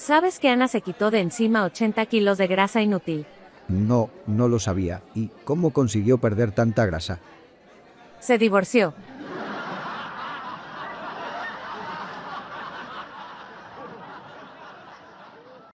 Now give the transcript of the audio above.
¿Sabes que Ana se quitó de encima 80 kilos de grasa inútil? No, no lo sabía. ¿Y cómo consiguió perder tanta grasa? Se divorció.